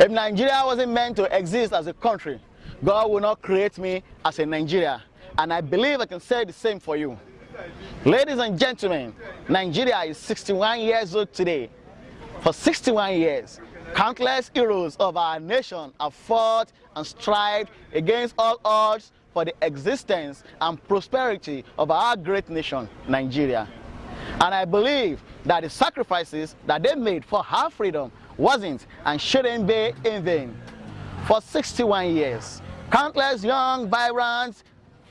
If Nigeria wasn't meant to exist as a country, God will not create me as a Nigeria. And I believe I can say the same for you. Ladies and gentlemen, Nigeria is 61 years old today. For 61 years, countless heroes of our nation have fought and strived against all odds for the existence and prosperity of our great nation, Nigeria. And I believe that the sacrifices that they made for our freedom wasn't and shouldn't be in vain. For 61 years, countless young, vibrant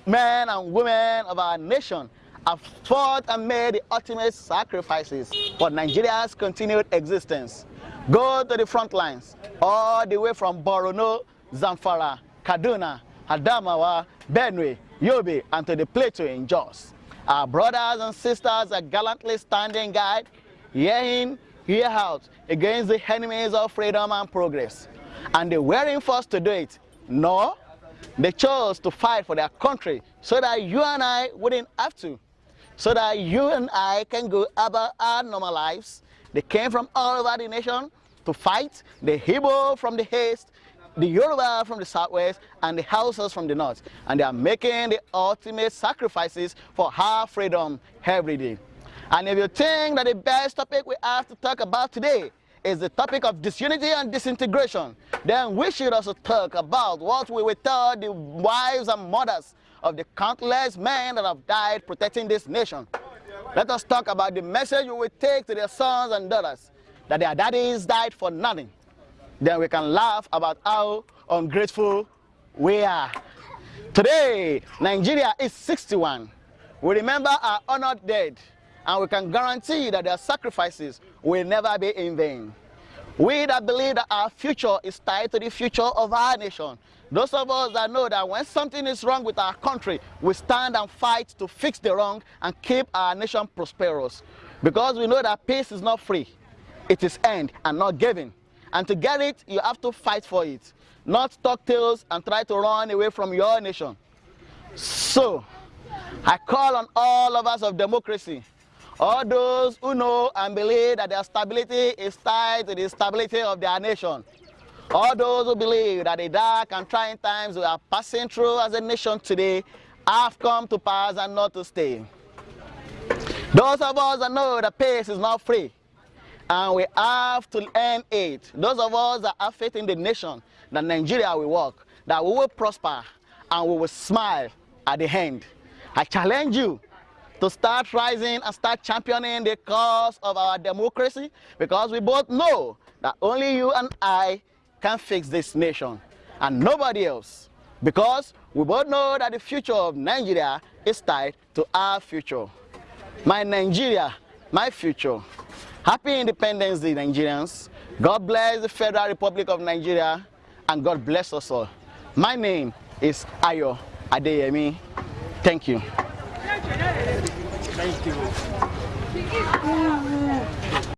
men and women of our nation have fought and made the ultimate sacrifices for Nigeria's continued existence. Go to the front lines, all the way from Borono, Zamfara, Kaduna, Adamawa, Benue, Yobe, and to the plateau in Jos. Our brothers and sisters are gallantly standing guard, year in, year out, against the enemies of freedom and progress. And they weren't forced to do it. No, they chose to fight for their country so that you and I wouldn't have to. So that you and I can go about our normal lives. They came from all over the nation to fight, the Igbo from the east, the Yoruba from the southwest, and the Hausas from the north. And they are making the ultimate sacrifices for our freedom every day. And if you think that the best topic we have to talk about today is the topic of disunity and disintegration, then we should also talk about what we will tell the wives and mothers of the countless men that have died protecting this nation. Let us talk about the message we will take to their sons and daughters that their daddies died for nothing. Then we can laugh about how ungrateful we are. Today, Nigeria is 61. We remember our honored dead and we can guarantee that their sacrifices will never be in vain. We that believe that our future is tied to the future of our nation. Those of us that know that when something is wrong with our country, we stand and fight to fix the wrong and keep our nation prosperous. Because we know that peace is not free. It is earned and not given. And to get it, you have to fight for it. Not talk tales and try to run away from your nation. So, I call on all of us of democracy all those who know and believe that their stability is tied to the stability of their nation. All those who believe that the dark and trying times we are passing through as a nation today have come to pass and not to stay. Those of us that know that peace is not free and we have to earn it. Those of us that have faith in the nation, that Nigeria will work, that we will prosper and we will smile at the end. I challenge you to start rising and start championing the cause of our democracy because we both know that only you and I can fix this nation and nobody else because we both know that the future of Nigeria is tied to our future. My Nigeria, my future. Happy Independence Day, Nigerians. God bless the Federal Republic of Nigeria and God bless us all. My name is Ayo Adeyemi. Thank you. Thank you.